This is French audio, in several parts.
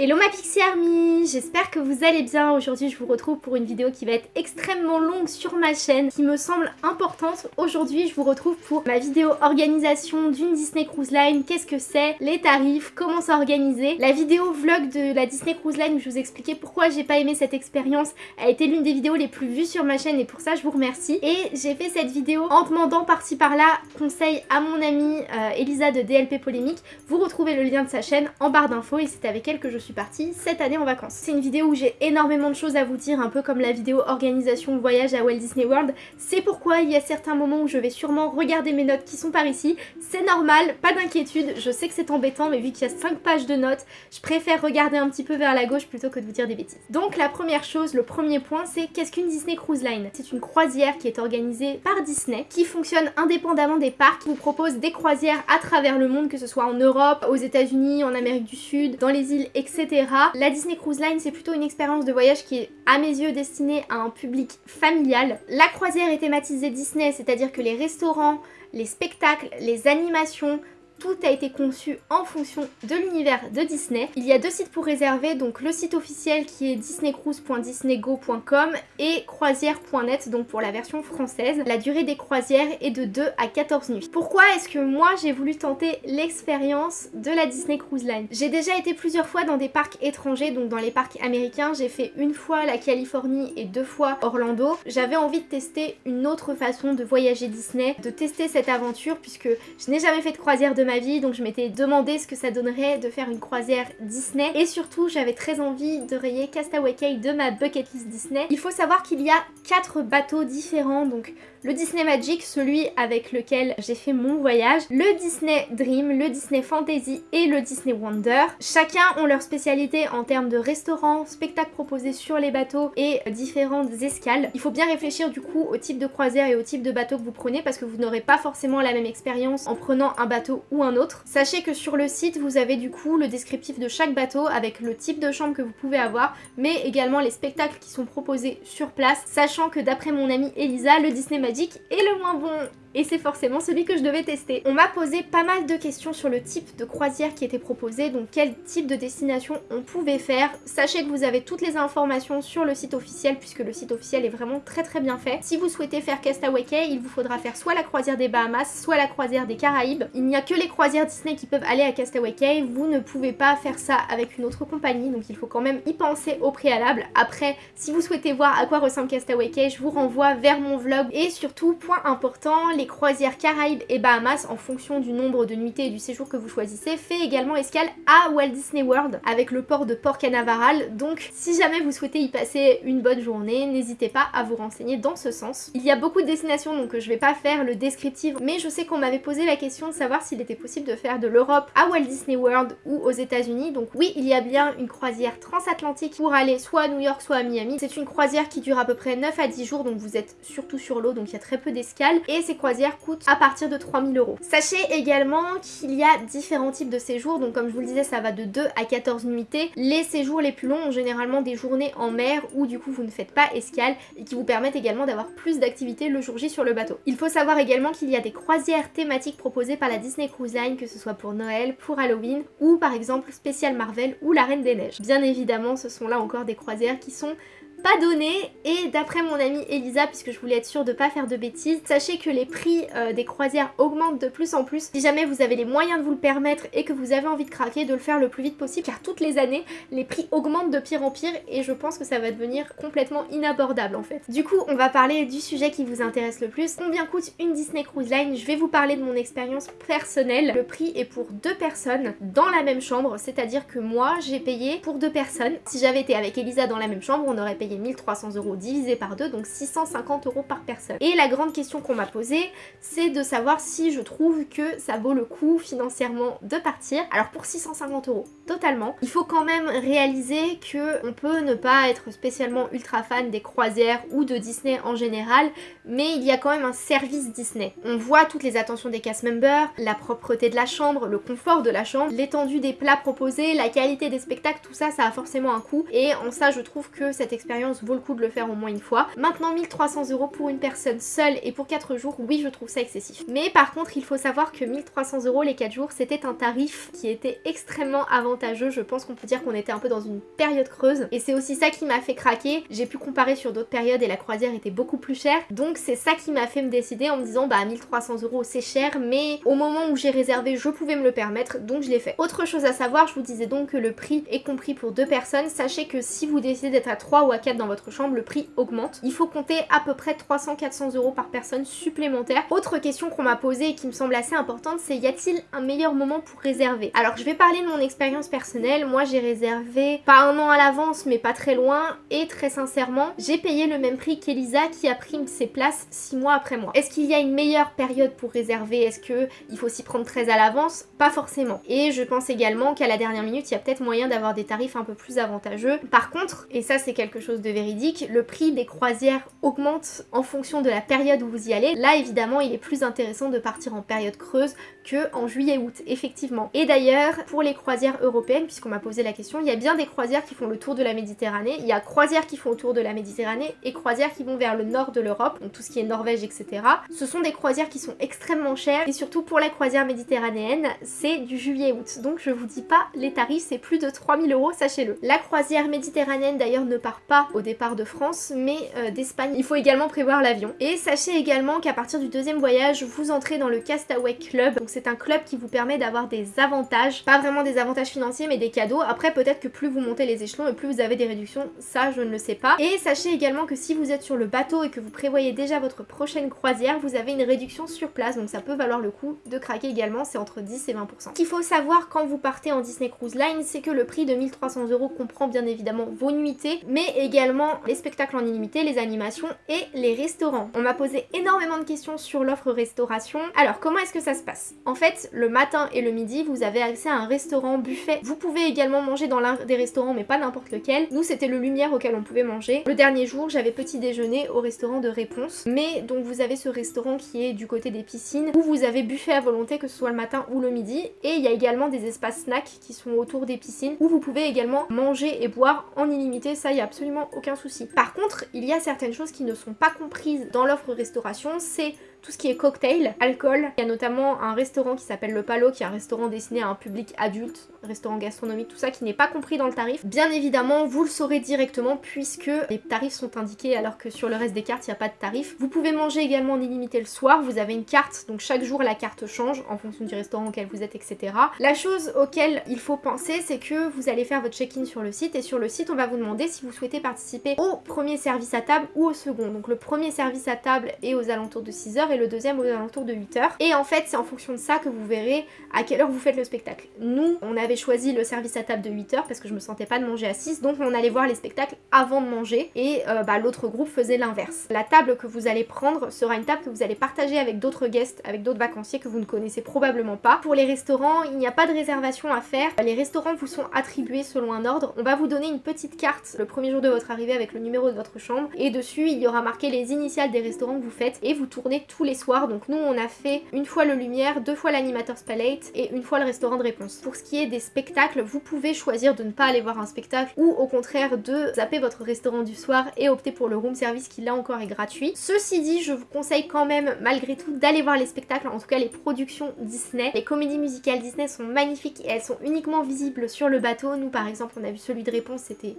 Hello ma Pixie Army J'espère que vous allez bien. Aujourd'hui je vous retrouve pour une vidéo qui va être extrêmement longue sur ma chaîne, qui me semble importante. Aujourd'hui je vous retrouve pour ma vidéo organisation d'une Disney Cruise Line. Qu'est-ce que c'est? Les tarifs, comment s'organiser? La vidéo vlog de la Disney Cruise Line où je vous expliquais pourquoi j'ai pas aimé cette expérience a été l'une des vidéos les plus vues sur ma chaîne et pour ça je vous remercie. Et j'ai fait cette vidéo en demandant par-ci par-là conseil à mon amie euh, Elisa de DLP Polémique. Vous retrouvez le lien de sa chaîne en barre d'infos et c'est avec elle que je suis partie cette année en vacances. C'est une vidéo où j'ai énormément de choses à vous dire, un peu comme la vidéo organisation voyage à Walt Disney World. C'est pourquoi il y a certains moments où je vais sûrement regarder mes notes qui sont par ici. C'est normal, pas d'inquiétude, je sais que c'est embêtant, mais vu qu'il y a 5 pages de notes, je préfère regarder un petit peu vers la gauche plutôt que de vous dire des bêtises. Donc la première chose, le premier point, c'est qu'est-ce qu'une Disney Cruise Line? C'est une croisière qui est organisée par Disney, qui fonctionne indépendamment des parcs, qui vous propose des croisières à travers le monde, que ce soit en Europe, aux états unis en Amérique du Sud, dans les îles, etc. La Disney Cruise Line, c'est plutôt une expérience de voyage qui est, à mes yeux, destinée à un public familial. La croisière est thématisée Disney, c'est-à-dire que les restaurants, les spectacles, les animations, tout a été conçu en fonction de l'univers de Disney. Il y a deux sites pour réserver, donc le site officiel qui est disneycruise.disneygo.com et croisière.net, donc pour la version française. La durée des croisières est de 2 à 14 nuits. Pourquoi est-ce que moi j'ai voulu tenter l'expérience de la Disney Cruise Line? J'ai déjà été plusieurs fois dans des parcs étrangers, donc dans les parcs américains. J'ai fait une fois la Californie et deux fois Orlando. J'avais envie de tester une autre façon de voyager Disney, de tester cette aventure puisque je n'ai jamais fait de croisière de vie donc je m'étais demandé ce que ça donnerait de faire une croisière Disney et surtout j'avais très envie de rayer Castaway Cay de ma bucket list Disney. Il faut savoir qu'il y a quatre bateaux différents donc le Disney Magic, celui avec lequel j'ai fait mon voyage, le Disney Dream, le Disney Fantasy et le Disney Wonder. Chacun ont leur spécialité en termes de restaurants, spectacles proposés sur les bateaux et différentes escales. Il faut bien réfléchir du coup au type de croisière et au type de bateau que vous prenez parce que vous n'aurez pas forcément la même expérience en prenant un bateau ou un autre. Sachez que sur le site vous avez du coup le descriptif de chaque bateau avec le type de chambre que vous pouvez avoir mais également les spectacles qui sont proposés sur place sachant que d'après mon amie Elisa, le Disney Magic et le moins bon et c'est forcément celui que je devais tester. On m'a posé pas mal de questions sur le type de croisière qui était proposé, donc quel type de destination on pouvait faire. Sachez que vous avez toutes les informations sur le site officiel puisque le site officiel est vraiment très très bien fait. Si vous souhaitez faire Castaway Cay, il vous faudra faire soit la croisière des Bahamas, soit la croisière des Caraïbes. Il n'y a que les croisières Disney qui peuvent aller à Castaway Cay, vous ne pouvez pas faire ça avec une autre compagnie, donc il faut quand même y penser au préalable. Après, si vous souhaitez voir à quoi ressemble Castaway Cay, je vous renvoie vers mon vlog. Et surtout, point important, les croisières Caraïbes et Bahamas, en fonction du nombre de nuitées et du séjour que vous choisissez, fait également escale à Walt Disney World avec le port de Port Canaveral. Donc si jamais vous souhaitez y passer une bonne journée, n'hésitez pas à vous renseigner dans ce sens. Il y a beaucoup de destinations donc je vais pas faire le descriptif, mais je sais qu'on m'avait posé la question de savoir s'il était possible de faire de l'Europe à Walt Disney World ou aux états unis Donc oui, il y a bien une croisière transatlantique pour aller soit à New York soit à Miami. C'est une croisière qui dure à peu près 9 à 10 jours, donc vous êtes surtout sur l'eau, donc il y a très peu d'escales. Et ces coûtent à partir de 3000 euros. Sachez également qu'il y a différents types de séjours, donc comme je vous le disais, ça va de 2 à 14 nuitées. Les séjours les plus longs ont généralement des journées en mer où du coup vous ne faites pas escale et qui vous permettent également d'avoir plus d'activités le jour J sur le bateau. Il faut savoir également qu'il y a des croisières thématiques proposées par la Disney Cruise Line, que ce soit pour Noël, pour Halloween ou par exemple Spécial Marvel ou La Reine des Neiges. Bien évidemment, ce sont là encore des croisières qui sont pas donné. Et d'après mon amie Elisa puisque je voulais être sûre de pas faire de bêtises sachez que les prix euh, des croisières augmentent de plus en plus. Si jamais vous avez les moyens de vous le permettre et que vous avez envie de craquer de le faire le plus vite possible car toutes les années les prix augmentent de pire en pire et je pense que ça va devenir complètement inabordable en fait. Du coup on va parler du sujet qui vous intéresse le plus. Combien coûte une Disney Cruise Line? Je vais vous parler de mon expérience personnelle. Le prix est pour deux personnes dans la même chambre c'est à dire que moi j'ai payé pour deux personnes. Si j'avais été avec Elisa dans la même chambre on aurait payé 1300 euros divisé par deux, donc 650 euros par personne. Et la grande question qu'on m'a posée, c'est de savoir si je trouve que ça vaut le coup financièrement de partir. Alors pour 650 euros, totalement. Il faut quand même réaliser que on peut ne pas être spécialement ultra fan des croisières ou de Disney en général, mais il y a quand même un service Disney. On voit toutes les attentions des cast members, la propreté de la chambre, le confort de la chambre, l'étendue des plats proposés, la qualité des spectacles, tout ça, ça a forcément un coût. Et en ça, je trouve que cette expérience vaut le coup de le faire au moins une fois. Maintenant 1300 euros pour une personne seule et pour 4 jours, oui je trouve ça excessif. Mais par contre il faut savoir que 1300 euros les 4 jours c'était un tarif qui était extrêmement avantageux. Je pense qu'on peut dire qu'on était un peu dans une période creuse et c'est aussi ça qui m'a fait craquer. J'ai pu comparer sur d'autres périodes et la croisière était beaucoup plus chère. Donc c'est ça qui m'a fait me décider en me disant bah 1300 euros c'est cher mais au moment où j'ai réservé je pouvais me le permettre donc je l'ai fait. Autre chose à savoir, je vous disais donc que le prix est compris pour deux personnes. Sachez que si vous décidez d'être à 3 ou à 4 dans votre chambre, le prix augmente. Il faut compter à peu près 300-400 euros par personne supplémentaire. Autre question qu'on m'a posée et qui me semble assez importante, c'est y a-t-il un meilleur moment pour réserver? Alors je vais parler de mon expérience personnelle. Moi j'ai réservé pas un an à l'avance mais pas très loin et très sincèrement j'ai payé le même prix qu'Elisa qui a pris ses places 6 mois après moi. Est-ce qu'il y a une meilleure période pour réserver? Est-ce qu'il faut s'y prendre très à l'avance? Pas forcément. Et je pense également qu'à la dernière minute il y a peut-être moyen d'avoir des tarifs un peu plus avantageux. Par contre, et ça c'est quelque chose de véridique, le prix des croisières augmente en fonction de la période où vous y allez. Là évidemment il est plus intéressant de partir en période creuse que en juillet-août, effectivement. Et d'ailleurs, pour les croisières européennes, puisqu'on m'a posé la question, il y a bien des croisières qui font le tour de la Méditerranée, il y a croisières qui font le tour de la Méditerranée et croisières qui vont vers le nord de l'Europe, donc tout ce qui est Norvège, etc. Ce sont des croisières qui sont extrêmement chères et surtout pour la croisière méditerranéenne, c'est du juillet-août. Donc je vous dis pas, les tarifs c'est plus de 3000 euros, sachez-le. La croisière méditerranéenne d'ailleurs ne part pas au départ de France, mais euh, d'Espagne. Il faut également prévoir l'avion. Et sachez également qu'à partir du deuxième voyage, vous entrez dans le Castaway Club, donc c'est un club qui vous permet d'avoir des avantages, pas vraiment des avantages financiers mais des cadeaux. Après peut-être que plus vous montez les échelons et plus vous avez des réductions, ça je ne le sais pas. Et sachez également que si vous êtes sur le bateau et que vous prévoyez déjà votre prochaine croisière, vous avez une réduction sur place donc ça peut valoir le coup de craquer également, c'est entre 10 et 20%. Ce qu'il faut savoir quand vous partez en Disney Cruise Line, c'est que le prix de 1300 euros comprend bien évidemment vos nuitées, mais également les spectacles en illimité, les animations et les restaurants. On m'a posé énormément de questions sur l'offre restauration. Alors comment est-ce que ça se passe? En fait, le matin et le midi, vous avez accès à un restaurant buffet. Vous pouvez également manger dans l'un des restaurants, mais pas n'importe lequel. Nous, c'était le Lumière auquel on pouvait manger. Le dernier jour, j'avais petit déjeuner au restaurant de Réponse. Mais donc vous avez ce restaurant qui est du côté des piscines, où vous avez buffet à volonté, que ce soit le matin ou le midi. Et il y a également des espaces snacks qui sont autour des piscines, où vous pouvez également manger et boire en illimité. Ça, il n'y a absolument aucun souci. Par contre, il y a certaines choses qui ne sont pas comprises dans l'offre restauration. C'est tout ce qui est cocktail, alcool. Il y a notamment un restaurant qui s'appelle Le Palo, qui est un restaurant destiné à un public adulte, restaurant gastronomique, tout ça qui n'est pas compris dans le tarif. Bien évidemment, vous le saurez directement puisque les tarifs sont indiqués alors que sur le reste des cartes, il n'y a pas de tarif. Vous pouvez manger également en illimité le soir, vous avez une carte, donc chaque jour la carte change en fonction du restaurant auquel vous êtes, etc. La chose auquel il faut penser, c'est que vous allez faire votre check-in sur le site et sur le site, on va vous demander si vous souhaitez participer au premier service à table ou au second. Donc le premier service à table est aux alentours de 6h et le deuxième aux alentours de 8h. Et en fait, c'est en fonction de ça que vous verrez à quelle heure vous faites le spectacle. Nous, on avait choisi le service à table de 8h parce que je me sentais pas de manger à 6, donc on allait voir les spectacles avant de manger et euh, bah, l'autre groupe faisait l'inverse. La table que vous allez prendre sera une table que vous allez partager avec d'autres guests, avec d'autres vacanciers que vous ne connaissez probablement pas. Pour les restaurants, il n'y a pas de réservation à faire. Les restaurants vous sont attribués selon un ordre. On va vous donner une petite carte le premier jour de votre arrivée avec le numéro de votre chambre et dessus il y aura marqué les initiales des restaurants que vous faites et vous tournez tous les soirs. Donc nous on a fait une fois le Lumière, deux fois l'Animator's Palette et une fois le restaurant de réponse. Pour ce qui est des spectacles, vous pouvez choisir de ne pas aller voir un spectacle ou au contraire de zapper votre restaurant du soir et opter pour le room service qui là encore est gratuit. Ceci dit, je vous conseille quand même malgré tout d'aller voir les spectacles, en tout cas les productions Disney. Les comédies musicales Disney sont magnifiques et elles sont uniquement visibles sur le bateau. Nous par exemple on a vu celui de réponse, c'était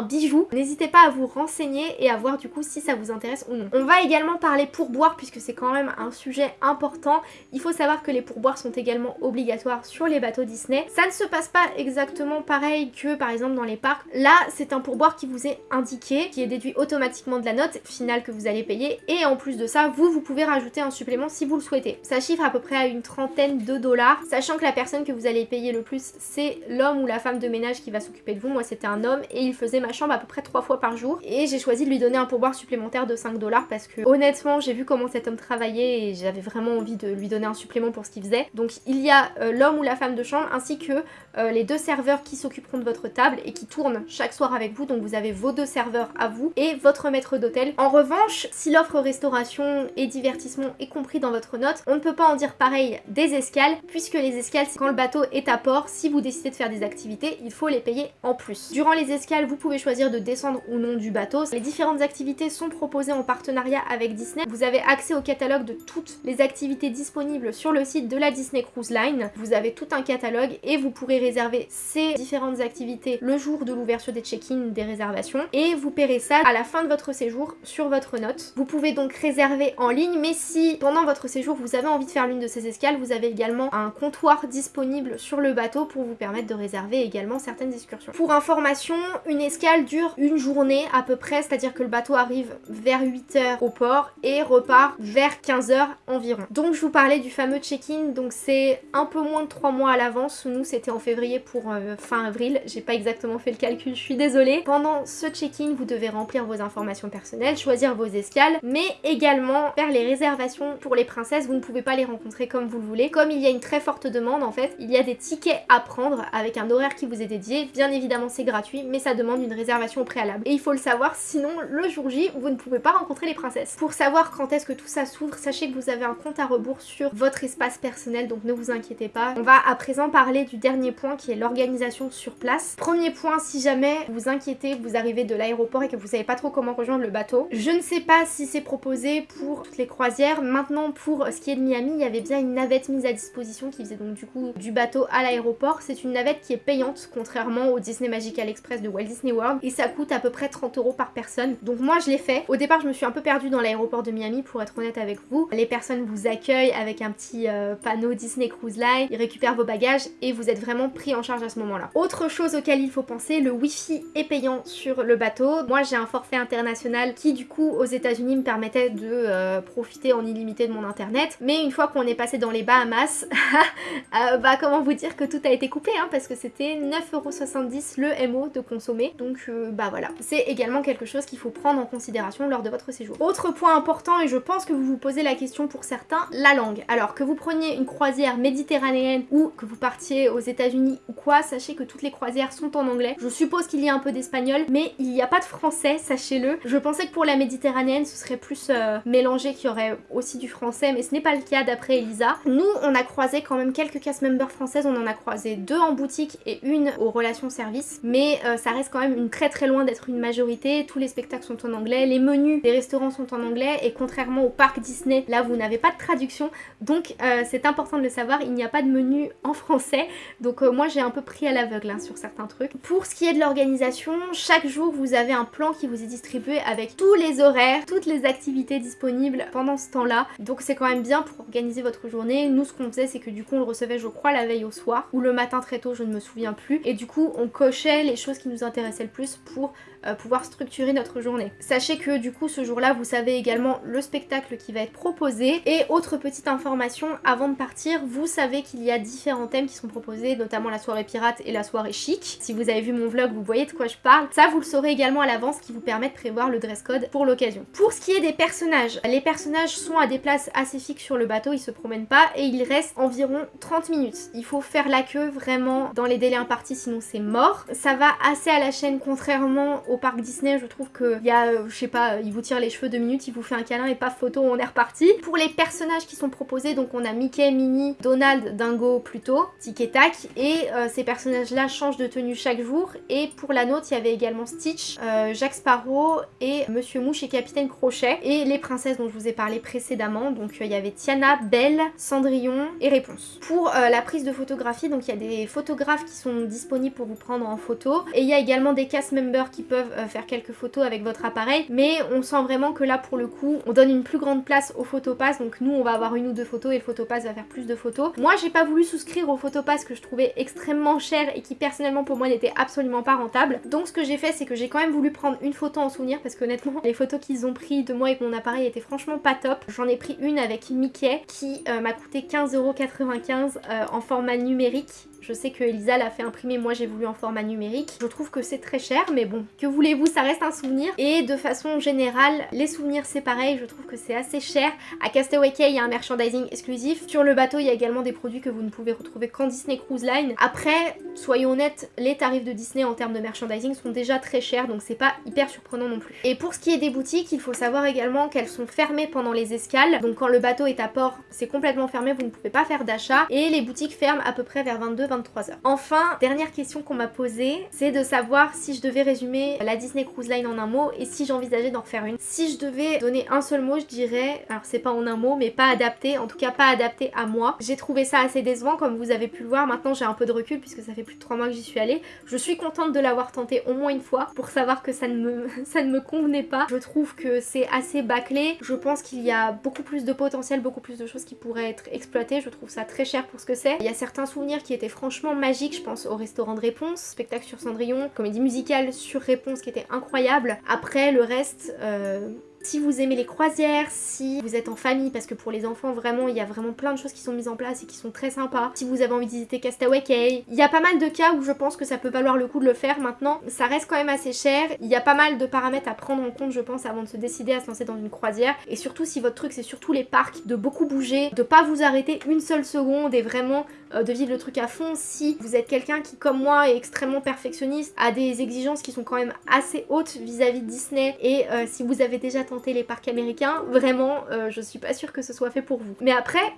bijou. N'hésitez pas à vous renseigner et à voir du coup si ça vous intéresse ou non. On va également parler pourboire puisque c'est quand même un sujet important. Il faut savoir que les pourboires sont également obligatoires sur les bateaux Disney. Ça ne se passe pas exactement pareil que par exemple dans les parcs. Là, c'est un pourboire qui vous est indiqué, qui est déduit automatiquement de la note finale que vous allez payer et en plus de ça, vous, vous pouvez rajouter un supplément si vous le souhaitez. Ça chiffre à peu près à une trentaine de dollars, sachant que la personne que vous allez payer le plus, c'est l'homme ou la femme de ménage qui va s'occuper de vous. Moi, c'était un homme et il faisait ma chambre à peu près trois fois par jour et j'ai choisi de lui donner un pourboire supplémentaire de 5 dollars parce que honnêtement j'ai vu comment cet homme travaillait et j'avais vraiment envie de lui donner un supplément pour ce qu'il faisait. Donc il y a euh, l'homme ou la femme de chambre ainsi que euh, les deux serveurs qui s'occuperont de votre table et qui tournent chaque soir avec vous. Donc vous avez vos deux serveurs à vous et votre maître d'hôtel. En revanche, si l'offre restauration et divertissement est compris dans votre note, on ne peut pas en dire pareil des escales puisque les escales, quand le bateau est à port, si vous décidez de faire des activités, il faut les payer en plus. Durant les escales, vous pouvez choisir de descendre ou non du bateau. Les différentes activités sont proposées en partenariat avec Disney. Vous avez accès au catalogue de toutes les activités disponibles sur le site de la Disney Cruise Line. Vous avez tout un catalogue et vous pourrez réserver ces différentes activités le jour de l'ouverture des check-in des réservations et vous paierez ça à la fin de votre séjour sur votre note. Vous pouvez donc réserver en ligne mais si pendant votre séjour vous avez envie de faire l'une de ces escales, vous avez également un comptoir disponible sur le bateau pour vous permettre de réserver également certaines excursions. Pour information, une dure une journée à peu près, c'est-à-dire que le bateau arrive vers 8h au port et repart vers 15h environ. Donc je vous parlais du fameux check-in, donc c'est un peu moins de 3 mois à l'avance. Nous c'était en février pour euh, fin avril, j'ai pas exactement fait le calcul, je suis désolée. Pendant ce check-in, vous devez remplir vos informations personnelles, choisir vos escales, mais également faire les réservations pour les princesses. Vous ne pouvez pas les rencontrer comme vous le voulez. Comme il y a une très forte demande en fait, il y a des tickets à prendre avec un horaire qui vous est dédié. Bien évidemment c'est gratuit, mais ça demande une réservation au préalable. Et il faut le savoir, sinon le jour J, vous ne pouvez pas rencontrer les princesses. Pour savoir quand est-ce que tout ça s'ouvre, sachez que vous avez un compte à rebours sur votre espace personnel, donc ne vous inquiétez pas. On va à présent parler du dernier point qui est l'organisation sur place. Premier point, si jamais vous inquiétez, vous arrivez de l'aéroport et que vous savez pas trop comment rejoindre le bateau, je ne sais pas si c'est proposé pour toutes les croisières. Maintenant, pour ce qui est de Miami, il y avait bien une navette mise à disposition qui faisait donc du coup du bateau à l'aéroport. C'est une navette qui est payante, contrairement au Disney Magical Express de Walt Disney Et ça coûte à peu près 30 euros par personne. Donc moi, je l'ai fait. Au départ, je me suis un peu perdue dans l'aéroport de Miami, pour être honnête avec vous. Les personnes vous accueillent avec un petit euh, panneau Disney Cruise Line, ils récupèrent vos bagages et vous êtes vraiment pris en charge à ce moment-là. Autre chose auquel il faut penser, le wifi est payant sur le bateau. Moi j'ai un forfait international qui du coup aux états unis me permettait de euh, profiter en illimité de mon internet. Mais une fois qu'on est passé dans les Bahamas, euh, bah comment vous dire que tout a été coupé hein, parce que c'était 9,70€ le MO de consommer. Donc bah voilà, c'est également quelque chose qu'il faut prendre en considération lors de votre séjour. Autre point important et je pense que vous vous posez la question pour certains, la langue. Alors que vous preniez une croisière méditerranéenne ou que vous partiez aux états unis ou quoi, sachez que toutes les croisières sont en anglais. Je suppose qu'il y a un peu d'espagnol, mais il n'y a pas de français, sachez-le. Je pensais que pour la méditerranéenne, ce serait plus euh, mélangé, qu'il y aurait aussi du français, mais ce n'est pas le cas d'après Elisa. Nous, on a croisé quand même quelques cast members françaises, on en a croisé deux en boutique et une aux relations service, mais euh, ça reste quand même une très très loin d'être une majorité. Tous les spectacles sont en anglais, les menus des restaurants sont en anglais, et contrairement au parc Disney, là vous n'avez pas de traduction, donc euh, c'est important de le savoir, il n'y a pas de menu en français, donc moi j'ai un peu pris à l'aveugle hein, sur certains trucs. Pour ce qui est de l'organisation, chaque jour vous avez un plan qui vous est distribué avec tous les horaires, toutes les activités disponibles pendant ce temps-là. Donc c'est quand même bien pour organiser votre journée. Nous ce qu'on faisait c'est que du coup on le recevait je crois la veille au soir ou le matin très tôt je ne me souviens plus. Et du coup on cochait les choses qui nous intéressaient plus pour euh, pouvoir structurer notre journée. Sachez que du coup ce jour-là vous savez également le spectacle qui va être proposé. Et autre petite information avant de partir, vous savez qu'il y a différents thèmes qui sont proposés, notamment la soirée pirate et la soirée chic. Si vous avez vu mon vlog vous voyez de quoi je parle. Ça vous le saurez également à l'avance qui vous permet de prévoir le dress code pour l'occasion. Pour ce qui est des personnages, les personnages sont à des places assez fixes sur le bateau, ils se promènent pas et il reste environ 30 minutes. Il faut faire la queue vraiment dans les délais impartis sinon c'est mort. Ça va assez à la chaîne contrairement au parc Disney, je trouve qu'il y a, euh, je sais pas, il vous tire les cheveux deux minutes, il vous fait un câlin et pas photo, on est reparti. Pour les personnages qui sont proposés, donc on a Mickey, Minnie, Donald, Dingo plutôt, Tic et Tac, et euh, ces personnages-là changent de tenue chaque jour. Et pour la nôtre, il y avait également Stitch, euh, Jacques Sparrow et Monsieur Mouche et Capitaine Crochet. Et les princesses dont je vous ai parlé précédemment, donc il y avait Tiana, Belle, Cendrillon et Réponse. Pour la prise de photographie, donc il y a des photographes qui sont disponibles pour vous prendre en photo. Et il y a également des cast members qui peuvent faire quelques photos avec votre appareil. Mais on sent vraiment que là, pour le coup, on donne une plus grande place au photopass. Donc nous, on va avoir une ou deux photos et le photopass va faire plus de photos. Moi, j'ai pas voulu souscrire au photopass que je trouvais extrêmement cher et qui personnellement pour moi n'était absolument pas rentable. Donc ce que j'ai fait, c'est que j'ai quand même voulu prendre une photo en souvenir parce que honnêtement, les photos qu'ils ont pris de moi avec mon appareil étaient franchement pas top. J'en ai pris une avec Mickey qui euh, m'a coûté 15,95€ euh, en format numérique je sais que Elisa l'a fait imprimer, moi j'ai voulu en format numérique. Je trouve que c'est très cher, mais bon, que voulez-vous, ça reste un souvenir. Et de façon générale, les souvenirs c'est pareil, je trouve que c'est assez cher. À Castaway Cay, il y a un merchandising exclusif. Sur le bateau, il y a également des produits que vous ne pouvez retrouver qu'en Disney Cruise Line. Après, soyons honnêtes, les tarifs de Disney en termes de merchandising sont déjà très chers, donc c'est pas hyper surprenant non plus. Et pour ce qui est des boutiques, il faut savoir également qu'elles sont fermées pendant les escales. Donc quand le bateau est à port, c'est complètement fermé, vous ne pouvez pas faire d'achat. Et les boutiques ferment à peu près vers 22-23 heures. Enfin, dernière question qu'on m'a posée, c'est de savoir si je devais résumer la Disney Cruise Line en un mot et si j'envisageais d'en refaire une? Si je devais donner un seul mot, je dirais, alors c'est pas en un mot, mais pas adapté, en tout cas pas adapté à moi. J'ai trouvé ça assez décevant comme vous avez pu le voir. Maintenant j'ai un peu de recul puisque ça fait plus de 3 mois que j'y suis allée. Je suis contente de l'avoir tenté au moins une fois pour savoir que ça ne me, ça ne me convenait pas. Je trouve que c'est assez bâclé. Je pense qu'il y a beaucoup plus de potentiel, beaucoup plus de choses qui pourraient être exploitées. Je trouve ça très cher pour ce que c'est. Il y a certains souvenirs qui étaient franchement magiques. Je pense au restaurant de réponse, spectacle sur Cendrillon, comédie musicale sur réponse qui était incroyable. Après le reste... Euh si vous aimez les croisières, si vous êtes en famille, parce que pour les enfants, vraiment, il y a vraiment plein de choses qui sont mises en place et qui sont très sympas. Si vous avez envie de Castaway Cay, il y a pas mal de cas où je pense que ça peut valoir le coup de le faire maintenant. Ça reste quand même assez cher. Il y a pas mal de paramètres à prendre en compte, je pense, avant de se décider à se lancer dans une croisière. Et surtout, si votre truc, c'est surtout les parcs, de beaucoup bouger, de pas vous arrêter une seule seconde et vraiment de vivre le truc à fond. Si vous êtes quelqu'un qui, comme moi, est extrêmement perfectionniste, a des exigences qui sont quand même assez hautes vis-à-vis de Disney et euh, si vous avez déjà tenté les parcs américains, vraiment, euh, je suis pas sûre que ce soit fait pour vous. Mais après,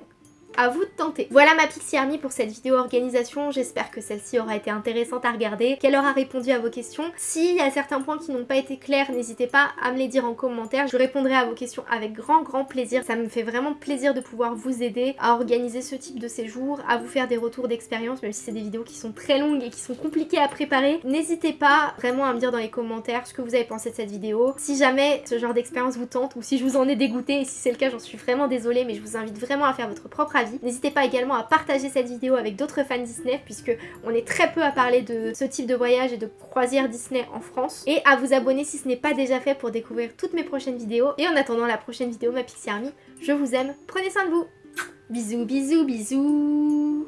à vous de tenter. Voilà ma Pixie Army pour cette vidéo organisation, j'espère que celle-ci aura été intéressante à regarder, qu'elle aura répondu à vos questions. S'il y a certains points qui n'ont pas été clairs, n'hésitez pas à me les dire en commentaire, je répondrai à vos questions avec grand grand plaisir. Ça me fait vraiment plaisir de pouvoir vous aider à organiser ce type de séjour, à vous faire des retours d'expérience, même si c'est des vidéos qui sont très longues et qui sont compliquées à préparer. N'hésitez pas vraiment à me dire dans les commentaires ce que vous avez pensé de cette vidéo. Si jamais ce genre d'expérience vous tente ou si je vous en ai dégoûté et si c'est le cas j'en suis vraiment désolée mais je vous invite vraiment à faire votre propre N'hésitez pas également à partager cette vidéo avec d'autres fans Disney puisque on est très peu à parler de ce type de voyage et de croisière Disney en France. Et à vous abonner si ce n'est pas déjà fait pour découvrir toutes mes prochaines vidéos. Et en attendant la prochaine vidéo, ma Pixie Army, je vous aime, prenez soin de vous Bisous, bisous, bisous